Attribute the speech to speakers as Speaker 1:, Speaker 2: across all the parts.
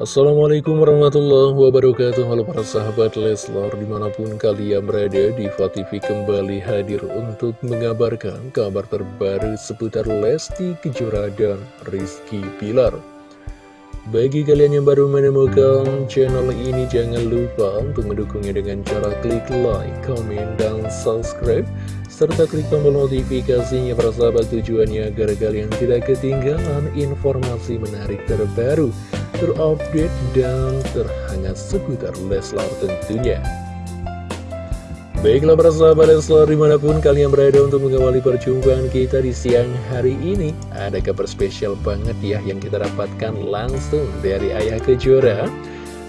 Speaker 1: Assalamualaikum warahmatullahi wabarakatuh Halo para sahabat Leslar Di mana pun kalian berada di TV kembali hadir untuk mengabarkan kabar terbaru seputar Lesti Kejora dan Rizky Pilar bagi kalian yang baru menemukan channel ini, jangan lupa untuk mendukungnya dengan cara klik like, comment, dan subscribe. Serta klik tombol notifikasinya para sahabat tujuannya agar kalian tidak ketinggalan informasi menarik terbaru, terupdate, dan terhangat seputar Leslar tentunya. Baiklah para sahabat Leslar di mana pun kalian berada untuk mengawali perjumpaan kita di siang hari ini Ada kabar spesial banget ya yang kita dapatkan langsung dari Ayah Kejora.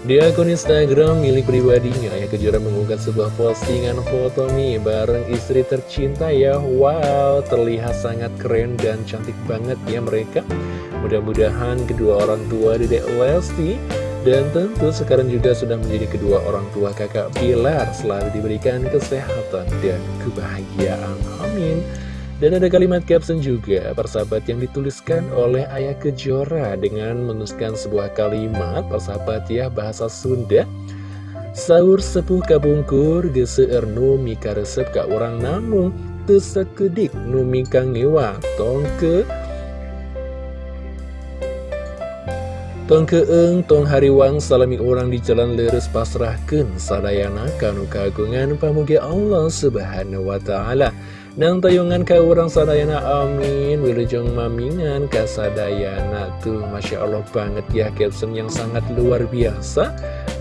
Speaker 1: Di akun Instagram milik pribadinya Ayah Kejora mengunggah sebuah postingan foto nih bareng istri tercinta ya. Wow terlihat sangat keren dan cantik banget ya mereka Mudah-mudahan kedua orang tua Dedek Lesti dan tentu sekarang juga sudah menjadi kedua orang tua kakak Pilar Selalu diberikan kesehatan dan kebahagiaan. Amin. Dan ada kalimat caption juga persahabat yang dituliskan oleh Ayah Kejora Dengan menuliskan sebuah kalimat persahabat ya bahasa Sunda. Sahur sepuh kabungkur geseur nu mika resep ka orang namung. Tesekedik nu mika ngewa tongke Tong keeng, tong hariwang, salami orang di jalan leres pasrahkan sadayana kanu kagungan pamugi Allah subhanahu wa ta'ala. Dan tayungan ka orang sadayana amin. Wilujeng mamingan kasadayana tuh. Masya Allah banget ya caption yang sangat luar biasa.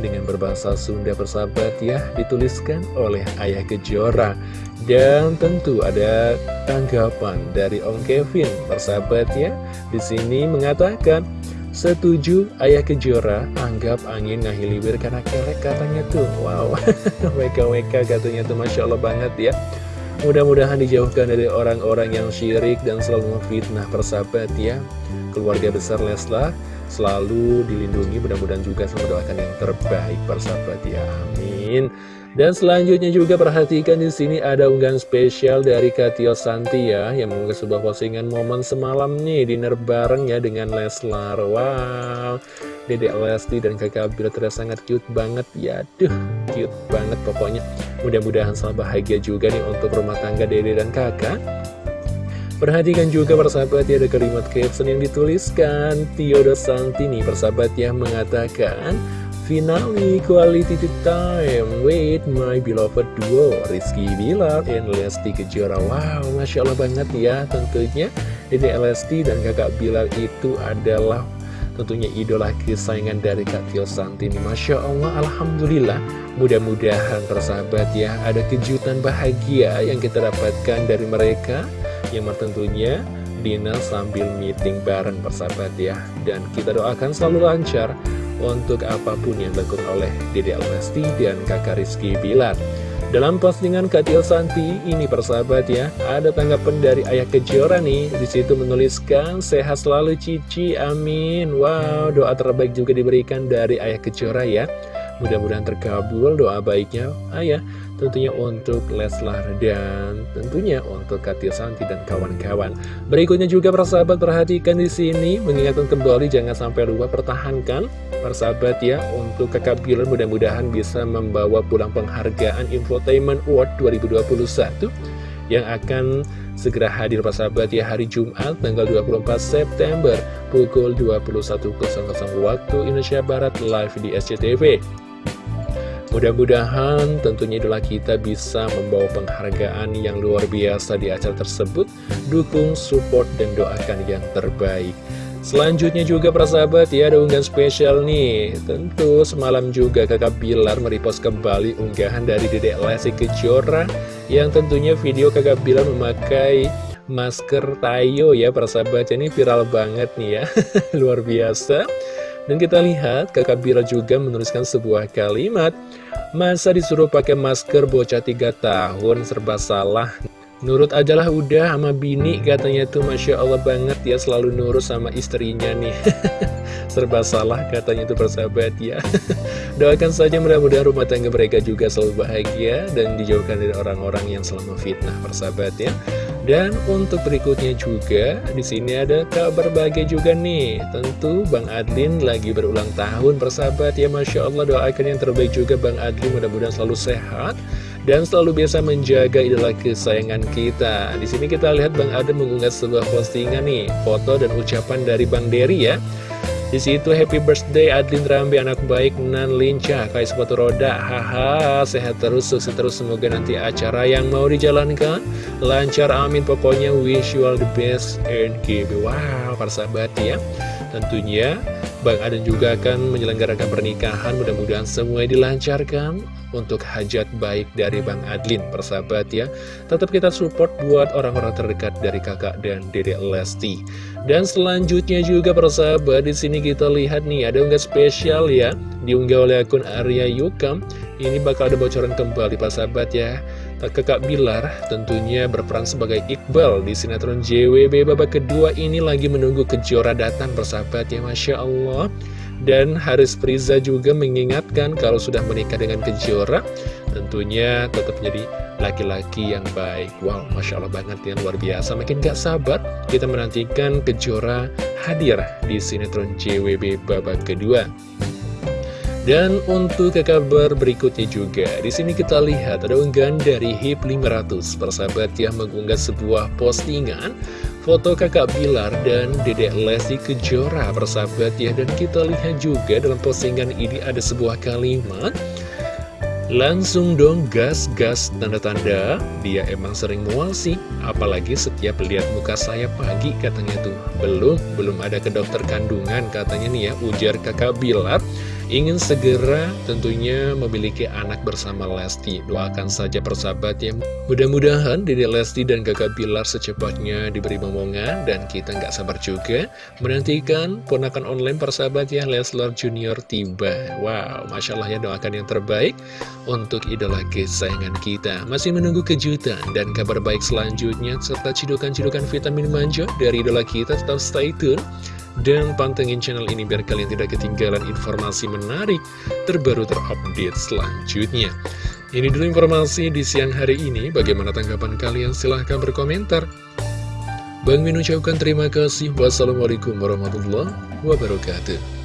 Speaker 1: Dengan berbahasa Sunda persahabat ya dituliskan oleh Ayah Kejora. Dan tentu ada tanggapan dari Om Kevin persahabat ya. Di sini mengatakan Setuju Ayah Kejora anggap angin ngahiliwir karena kelek katanya tuh. Wow. WKWK katanya tuh Masya Allah banget ya. Mudah-mudahan dijauhkan dari orang-orang yang syirik dan selalu memfitnah persahabat ya. Keluarga besar Leslar selalu dilindungi mudah-mudahan juga selalu doakan yang terbaik persahabat ya. Amin dan selanjutnya juga perhatikan di sini ada unggahan spesial dari Katio Santi ya yang mengunggah sebuah postingan momen semalam nih dinner bareng ya dengan Leslar. Wow, Dede Lesti dan kakak Bila terlihat sangat cute banget ya. Duh, cute banget pokoknya. Mudah-mudahan selalu bahagia juga nih untuk rumah tangga Dede dan kakak. Perhatikan juga persahabat ya ada kalimat caption yang dituliskan Tio Santi nih persahabat yang mengatakan Finally, quality time with my beloved duo Rizky Bilar and Lesti Kejora. Wow, Masya Allah banget ya tentunya. Dede Lesti dan kakak Bilar itu adalah tentunya idola kesayangan dari Kak Tio Santini. Masya Allah, Alhamdulillah. Mudah-mudahan persahabat ya Ada kejutan bahagia yang kita dapatkan dari mereka. Yang tentunya dinner sambil meeting bareng persahabat ya. Dan kita doakan selalu lancar untuk apa pun yang dilakukan oleh Dede Almasti dan kakak Rizky Bilar. Dalam postingan Katil Santi ini persahabat ya, ada tanggapan dari Ayah Kejora nih, di situ menuliskan sehat selalu Cici, amin. Wow, doa terbaik juga diberikan dari Ayah Kejora ya. Mudah-mudahan terkabul doa baiknya Ayah tentunya untuk Leslar dan tentunya untuk Katia Santi dan kawan-kawan. Berikutnya juga persahabat perhatikan di sini mengingatkan kembali jangan sampai lupa pertahankan persahabat ya untuk kakak Bilar mudah-mudahan bisa membawa pulang penghargaan Infotainment Award 2021 yang akan segera hadir persahabat ya hari Jumat tanggal 24 September pukul 21.00 waktu Indonesia Barat live di SCTV. Mudah-mudahan tentunya idola kita bisa membawa penghargaan yang luar biasa di acara tersebut. Dukung, support, dan doakan yang terbaik. Selanjutnya juga persahabat ya ada unggahan spesial nih Tentu semalam juga kakak Bilar merepost kembali unggahan dari Dedek Lesti Kejora Yang tentunya video kakak Bilar memakai masker Tayo ya persahabat Ini viral banget nih ya Luar biasa dan kita lihat kakak Bira juga menuliskan sebuah kalimat Masa disuruh pakai masker bocah 3 tahun serba salah. Nurut ajalah udah sama bini katanya tuh. Masya Allah banget ya selalu nurut sama istrinya nih. Serba salah katanya tuh persahabat ya. Doakan saja mudah-mudahan rumah tangga mereka juga selalu bahagia Dan dijauhkan dari orang-orang yang selalu fitnah persahabat ya Dan untuk berikutnya juga, di sini ada kabar bahagia juga nih. Tentu Bang Adlin lagi berulang tahun persahabat ya, Masya Allah doakan yang terbaik juga Bang Adlin mudah-mudahan selalu sehat dan selalu biasa menjaga idola kesayangan kita. Di sini kita lihat Bang Adlin mengunggah sebuah postingan nih, foto dan ucapan dari Bang Dery ya. Di situ happy birthday Adlin Rambi anak baik nan lincah kayak sepatu roda. Haha, sehat terus sukses terus semoga nanti acara yang mau dijalankan lancar amin pokoknya wish you all the best and give wow para sahabat ya. Tentunya Bang Aden juga akan menyelenggarakan pernikahan. Mudah-mudahan semua dilancarkan untuk hajat baik dari Bang Adlin persahabat ya. Tetap kita support buat orang-orang terdekat dari kakak dan dedek Lesti. Dan selanjutnya juga persahabat di sini kita lihat nih ada unggah spesial ya diunggah oleh akun Arya Yukam. Ini bakal ada bocoran kembali persahabat ya Kakak Bilar tentunya berperan sebagai Iqbal di sinetron JWB babak kedua ini lagi menunggu kejora datang bersahabat ya Masya Allah. Dan Haris Priza juga mengingatkan kalau sudah menikah dengan kejora tentunya tetap jadi laki-laki yang baik. Wow Masya Allah banget ya luar biasa. Makin gak sabar kita menantikan kejora hadir di sinetron JWB babak kedua dan untuk ke kabar berikutnya juga, di sini kita lihat ada unggahan dari HIP 500 persahabat yang mengunggah sebuah postingan foto kakak Bilar dan dedek Lesti Kejora persahabat ya. Dan kita lihat juga dalam postingan ini ada sebuah kalimat Langsung dong gas-gas tanda-tanda. Dia emang sering mual sih Apalagi setiap lihat muka saya pagi katanya tuh. Belum, belum ada ke dokter kandungan katanya nih ya Ujar kakak Bilar ingin segera tentunya memiliki anak bersama Lesti. Doakan saja persahabat ya. Mudah-mudahan Dede Lesti dan kakak Bilar secepatnya diberi momongan dan kita nggak sabar juga menantikan ponakan online persahabat ya Leslar Junior tiba. Wow, Masya Allah ya doakan yang terbaik untuk idola kesayangan kita. Masih menunggu kejutan dan kabar baik selanjutnya serta cidukan-cidukan vitamin manja dari idola kita tetap stay tune dan pantengin channel ini biar kalian tidak ketinggalan informasi menarik terbaru terupdate selanjutnya. Ini dulu informasi di siang hari ini. Bagaimana tanggapan kalian? Silahkan berkomentar. Bang Min ucapkan terima kasih. Wassalamualaikum warahmatullahi wabarakatuh.